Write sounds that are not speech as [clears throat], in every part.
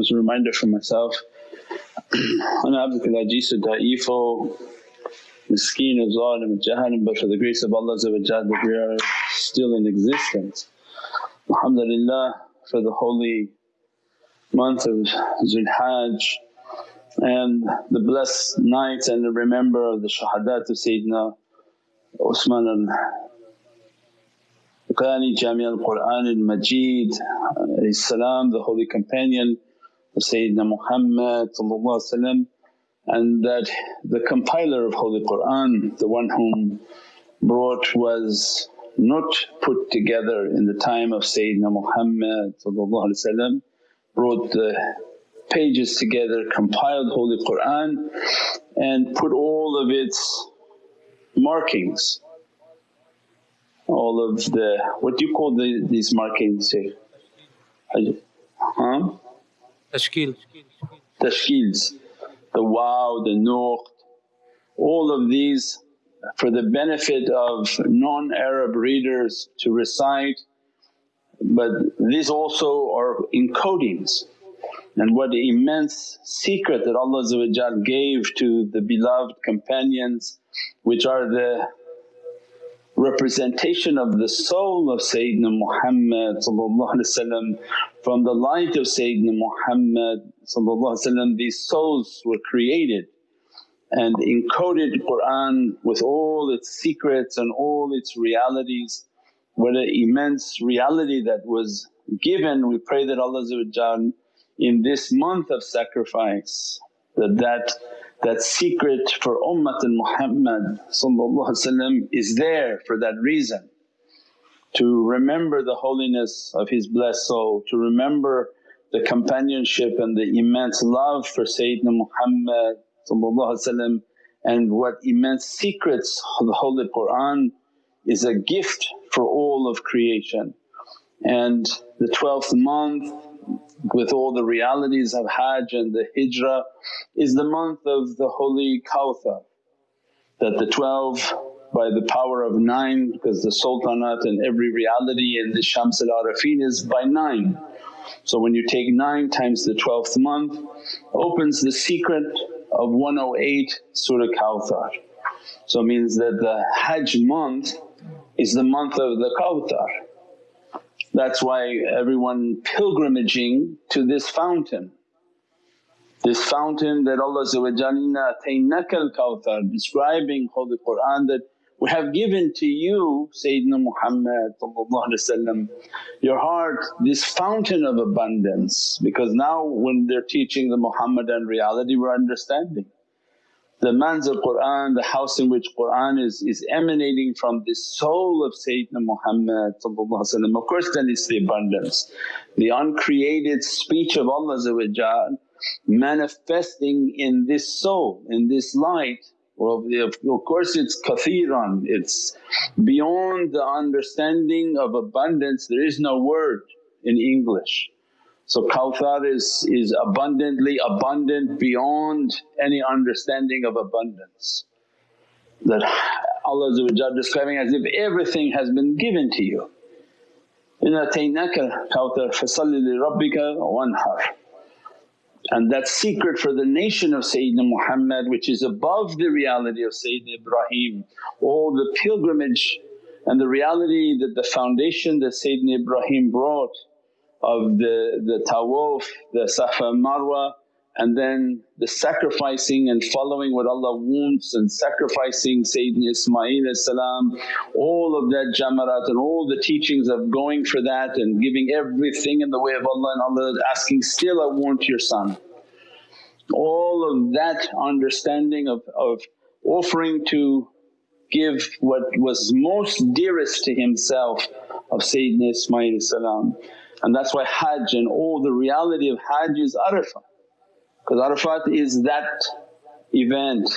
was a reminder for myself, [clears throat] أنا عبدك العجيز الضعيف miskeen of zalim of jahannam but for the grace of Allah that we are still in existence. Alhamdulillah for the holy month of Zulhajj and the blessed night and the remember of the shahadat of Sayyidina Usman al-Ghani Jami al-Qur'an al-Majid the holy companion Sayyidina Muhammad and that the compiler of Holy Qur'an, the one whom brought was not put together in the time of Sayyidina Muhammad brought the pages together, compiled Holy Qur'an and put all of its markings, all of the… what do you call the, these markings Shaykh? Huh? Tashkil. Tashkils, the wow, the nuqt, all of these for the benefit of non-Arab readers to recite but these also are encodings and what immense secret that Allah gave to the beloved companions which are the representation of the soul of Sayyidina Muhammad from the light of Sayyidina Muhammad these souls were created and encoded Qur'an with all its secrets and all its realities. What an immense reality that was given. We pray that Allah in this month of sacrifice that that, that secret for Ummat Muhammad is there for that reason. To remember the holiness of his blessed soul, to remember the companionship and the immense love for Sayyidina Muhammad and what immense secrets of the Holy Qur'an is a gift for all of creation. And the 12th month with all the realities of Hajj and the Hijrah is the month of the holy Kawthar that the 12 by the power of 9 because the sultanate and every reality in the Shams al-Arafin is by 9. So when you take 9 times the 12th month opens the secret of 108 Surah Kawthar. So it means that the Hajj month is the month of the Kawthar that's why everyone pilgrimaging to this fountain. This fountain that Allah Inna ataynaka al-Kawthar describing Holy Qur'an that we have given to you Sayyidina Muhammad your heart this fountain of abundance because now when they're teaching the Muhammadan reality we're understanding the manzil Qur'an, the house in which Qur'an is, is emanating from the soul of Sayyidina Muhammad Of course then it's the abundance, the uncreated speech of Allah manifesting in this soul, in this light. Well of course it's kathiran, it's beyond the understanding of abundance, there is no word in English. So Kawthar is, is abundantly abundant beyond any understanding of abundance. That Allah describing as if everything has been given to you. And that secret for the nation of Sayyidina Muhammad which is above the reality of Sayyidina Ibrahim, all the pilgrimage and the reality that the foundation that Sayyidina Ibrahim brought of the, the tawaf, the Safa Marwa and then the sacrificing and following what Allah wants and sacrificing Sayyidina Ismail salam, all of that jamarat and all the teachings of going for that and giving everything in the way of Allah and Allah asking, still I want your son. All of that understanding of, of offering to give what was most dearest to himself of Sayyidina Ismail salam. And that's why Hajj and all the reality of Hajj is Arafah because Arafat is that event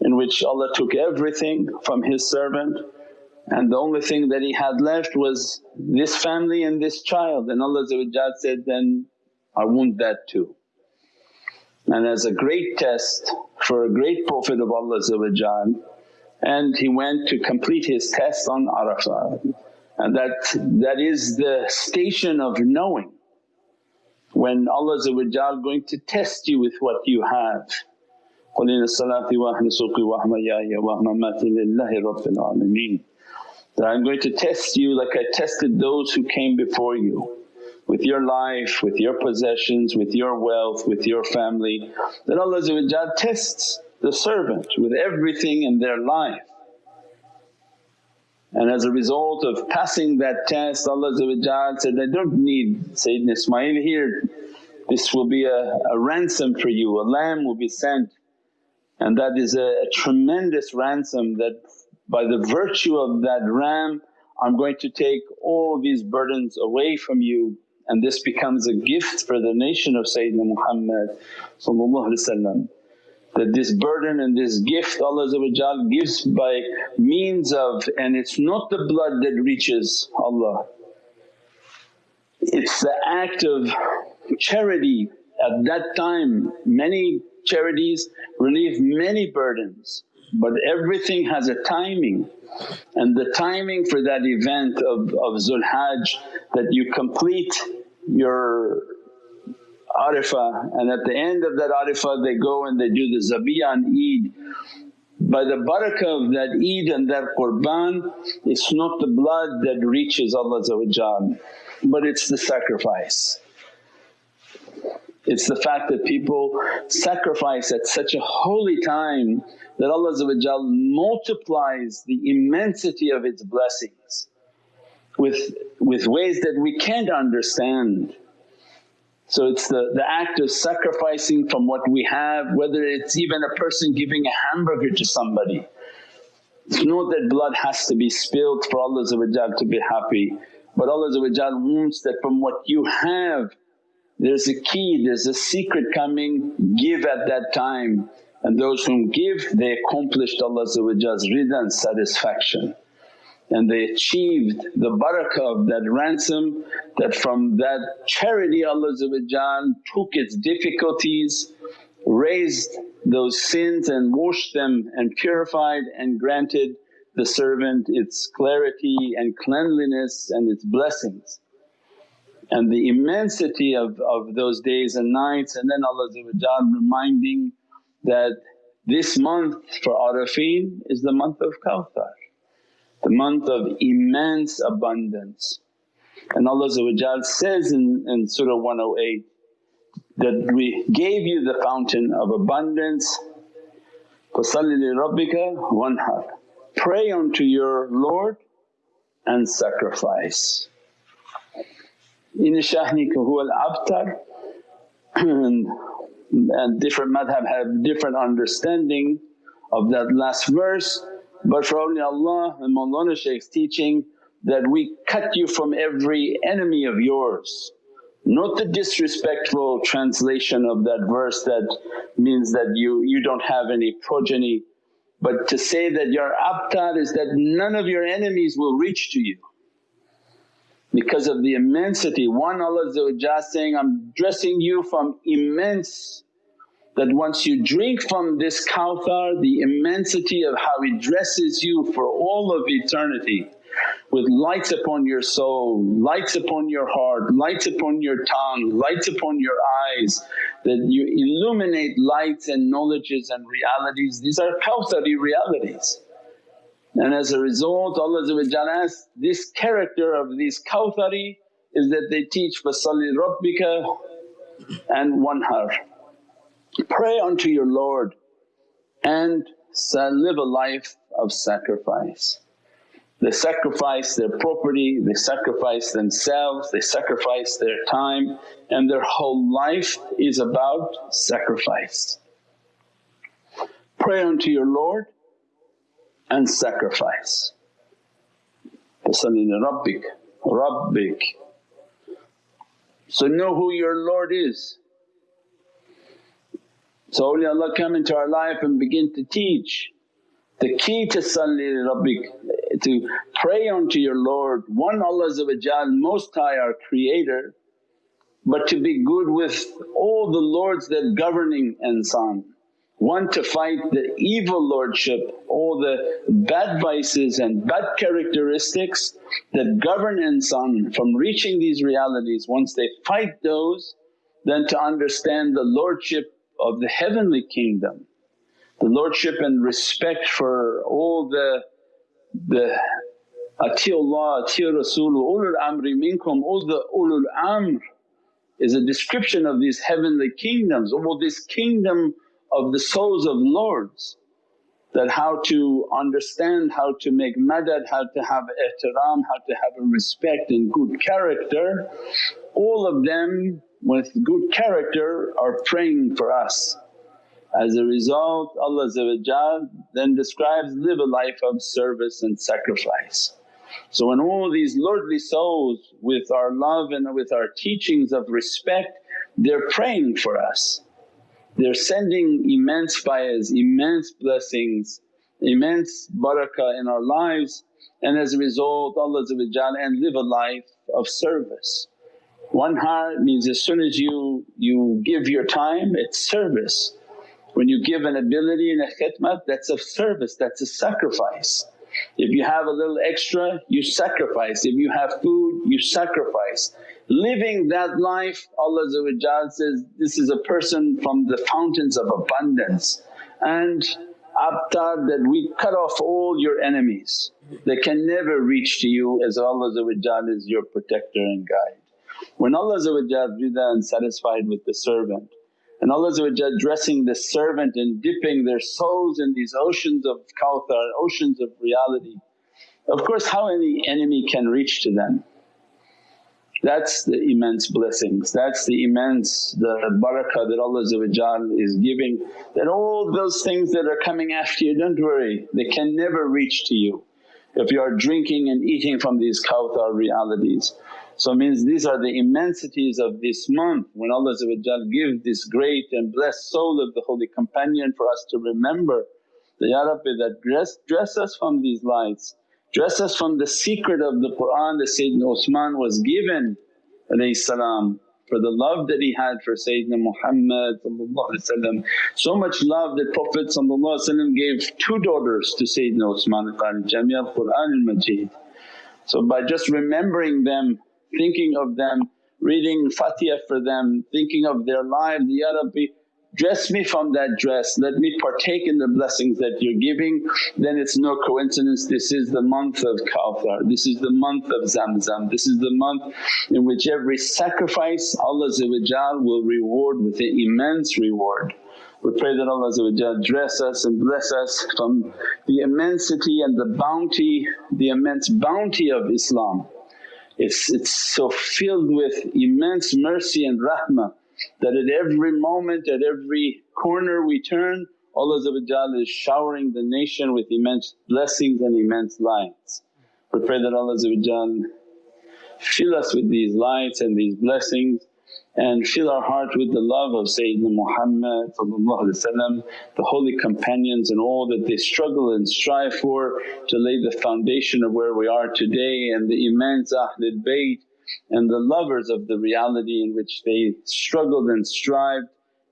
in which Allah took everything from His servant. And the only thing that He had left was this family and this child. And Allah said, then I want that too. And as a great test for a great Prophet of Allah and he went to complete his test on Arafah and that, that is the station of knowing. when Allah going to test you with what you have. قُلْ إِنَّ الصَّلَاةِ وَأَهْلِ وَأَحْمَيَايَ وَأَمَّاتِ لِلَّهِ رَبِّ الْعَالَمِينَ That I'm going to test you like I tested those who came before you with your life, with your possessions, with your wealth, with your family. That Allah tests the servant with everything in their life. and as a result of passing that test Allah said, I don't need Sayyidina Ismail here, this will be a, a ransom for you, a lamb will be sent. And that is a, a tremendous ransom that by the virtue of that ram I'm going to take all these burdens away from you. And this becomes a gift for the nation of Sayyidina Muhammad that this burden and this gift Allah gives by means of and it's not the blood that reaches Allah. It's the act of charity at that time many charities relieve many burdens but everything has a timing and the timing for that event of, of Zulhajj that you complete your Arafah and at the end of that Arafah they go and they do the Zabiyah on Eid. By the barakah of that Eid and that Qurban it's not the blood that reaches Allah but it's the sacrifice. It's the fact that people sacrifice at such a holy time that Allah multiplies the immensity of its blessings with, with ways that we can't understand. So it's the, the act of sacrificing from what we have, whether it's even a person giving a hamburger to somebody. It's not that blood has to be spilled for Allah to be happy, but Allah wants that from what you have there's a key, there's a secret coming, give at that time and those whom give they accomplished Allah's rida and satisfaction and they achieved the barakah of that ransom that from that charity Allah took its difficulties, raised those sins and washed them and purified and granted the servant its clarity and cleanliness and its blessings. And the immensity of, of those days and nights and then Allah reminding that this month for Arafin is the month of Kawthar the month of immense abundance. And Allah says in, in Surah 108 that, we gave you the fountain of abundance, فَصَلِّ لِرَبِّكَ وَانْحَرْ Pray unto your Lord and sacrifice. Inna shani'aka huwa al-abtar and different madhab have different understanding of that last verse but for only Allah and Mawlana Shaykh's teaching that we cut you from every enemy of yours. Not the disrespectful translation of that verse that means that you, you don't have any progeny but to say that your abtar is that none of your enemies will reach to you because of the immensity. One Allah saying, I'm dressing you from immense that once you drink from this kawthar the immensity of how it dresses you for all of eternity with lights upon your soul, lights upon your heart, lights upon your tongue, lights upon your eyes, that you illuminate lights and knowledges and realities. These are kawthari realities. And as a result Allah asks, this character of these kawthari is that they teach, فَصَلِّ رَبِّكَ and wanhar. Pray unto your Lord and live a life of sacrifice. They sacrifice their property, they sacrifice themselves, they sacrifice their time and their whole life is about sacrifice. Pray unto your Lord and sacrifice. Rabbik, Rabbik. So know who your Lord is so awliyaullah come into our life and begin to teach. The key to salli rabbik, to pray unto your Lord, one Allah Most High our Creator but to be good with all the lords that governing insan. One to fight the evil lordship, all the bad vices and bad characteristics that govern insan from reaching these realities. Once they fight those then to understand the lordship of the heavenly kingdom, the lordship and respect for all the, the Atiullah, Ati Rasul, ulul amri minkum, all the ulul amr is a description of these heavenly kingdoms, all this kingdom of the souls of lords that how to understand, how to make madad, how to have ihtiram, how to have a respect and good character. All of them with good character are praying for us. As a result Allah then describes, live a life of service and sacrifice. So when all these lordly souls with our love and with our teachings of respect they're praying for us. They're sending immense faiz, immense blessings, immense barakah in our lives and as a result Allah and live a life of service. Wanhar means as soon as you, you give your time it's service. When you give an ability in a khidmat that's a service, that's a sacrifice. If you have a little extra you sacrifice, if you have food you sacrifice. Living that life Allah says, this is a person from the fountains of abundance and abtar that we cut off all your enemies. They can never reach to you as Allah is your protector and guide. When Allah rida and satisfied with the servant and Allah dressing the servant and dipping their souls in these oceans of kawthar, oceans of reality. Of course how any enemy can reach to them? That's the immense blessings, that's the immense the barakah that Allah is giving that all those things that are coming after you don't worry they can never reach to you if you are drinking and eating from these kawthar realities. So means these are the immensities of this month. When Allah gives this great and blessed soul of the Holy Companion for us to remember that, Ya Rabbi that dress, dress us from these lights, dress us from the secret of the Qur'an that Sayyidina Usman was given salam for the love that he had for Sayyidina Muhammad so much love that Prophet gave two daughters to Sayyidina Usman Qari Jami al-Qur'an al-Majid. So by just remembering them thinking of them, reading Fatiha for them, thinking of their lives, Ya Rabbi dress me from that dress, let me partake in the blessings that you're giving, then it's no coincidence this is the month of Kawthar, this is the month of Zamzam, this is the month in which every sacrifice Allah will reward with an immense reward. We pray that Allah dress us and bless us from the immensity and the bounty, the immense bounty of Islam. It's, it's so filled with immense mercy and rahmah that at every moment, at every corner we turn Allah is showering the nation with immense blessings and immense lights. We pray that Allah fill us with these lights and these blessings and fill our heart with the love of Sayyidina Muhammad the holy companions and all that they struggle and strive for to lay the foundation of where we are today and the immense Ahlul Bayt and the lovers of the reality in which they struggled and strived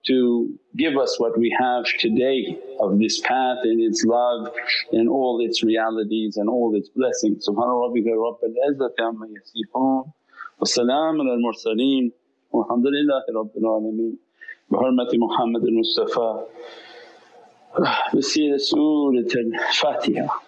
to give us what we have today of this path and its love and all its realities and all its blessings. Subhana rabbika rabbil izzati amma yasifoon wa salaamun al والحمد لله رب العالمين. بحرمة محمد المصطفى. بسيرة سورة الفاتحة.